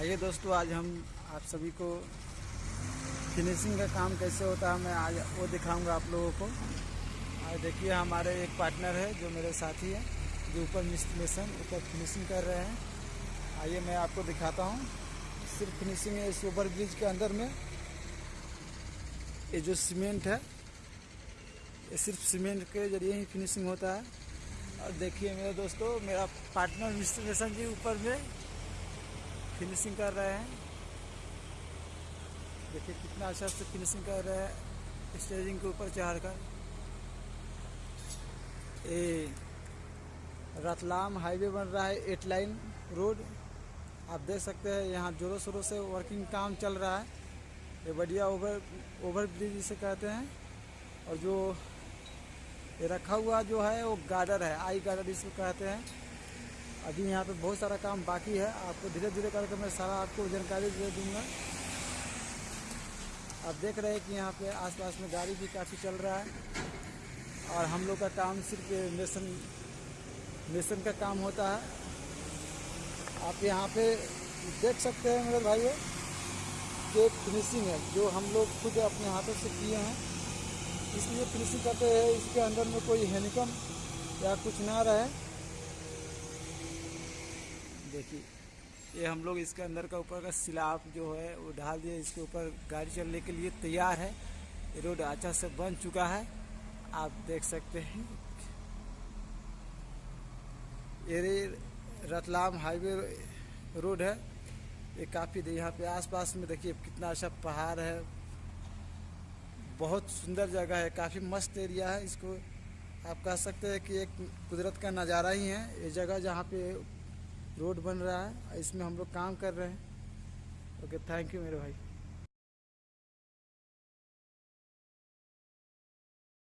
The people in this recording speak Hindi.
आइए दोस्तों, आज हम आप सभी को फिनिशिंग का काम कैसे होता है मैं आज वो दिखाऊँगा आप लोगों को। आज देखिए, हमारे एक पार्टनर है जो मेरे साथी है, जो ऊपर मिस्ट्रेशन ऊपर फिनिशिंग कर रहे हैं। आइए मैं आपको दिखाता हूँ। सिर्फ़ फिनिशिंग है, इस ओवर ब्रिज के अंदर में ये जो सीमेंट है, ये सिर्फ़ सीमेंट के ज़रिए ही फिनिशिंग होता है। और देखिए मेरे दोस्तों, मेरा पार्टनर मिस्ट्रेशन जी ऊपर में फिनिशिंग कर रहे हैं। देखिए कितना अच्छा से फिनिशिंग कर रहे हैं स्टेजिंग के ऊपर चढ़ कर ये रतलाम हाईवे बन रहा है एट लाइन रोड आप देख सकते हैं यहाँ जोरों शोरों से वर्किंग काम चल रहा है। ये बढ़िया ओवर ओवर ब्रिज जिसे कहते हैं। और जो ये रखा हुआ जो है वो गार्डर है आई गार्डर इसको कहते हैं। अभी यहाँ पे बहुत सारा काम बाकी है। आपको धीरे धीरे करके मैं सारा आपको जानकारी दे दूँगा। आप देख रहे हैं कि यहाँ पे आसपास में गाड़ी भी काफ़ी चल रहा है और हम लोग का काम सिर्फ़ मेसन मेसन का काम होता है। आप यहाँ पे देख सकते हैं मेरे भाइयों के फिनिशिंग है, जो हम लोग खुद अपने हाथों से किए हैं। इसलिए फिनिशिंग करते हैं, इसके अंदर में कोई हेनिकम या कुछ ना रहे। देखिए, ये हम लोग इसके अंदर का ऊपर का सिलाब जो है, वो डाल दिए, इसके ऊपर गाड़ी चलने के लिए तैयार है। ये रोड अच्छा से बन चुका है। आप देख सकते हैं। ये रतलाम हाईवे रोड है। ये काफ़ी यहाँ पे आसपास में देखिए, कितना अच्छा पहाड़ है। बहुत सुंदर जगह है, काफ़ी मस्त एरिया है। इसको आप कह सकते हैं कि एक कुदरत का नज़ारा ही है। ये जगह जहाँ पे रोड बन रहा है, इसमें हम लोग काम कर रहे हैं। ओके थैंक यू मेरे भाई।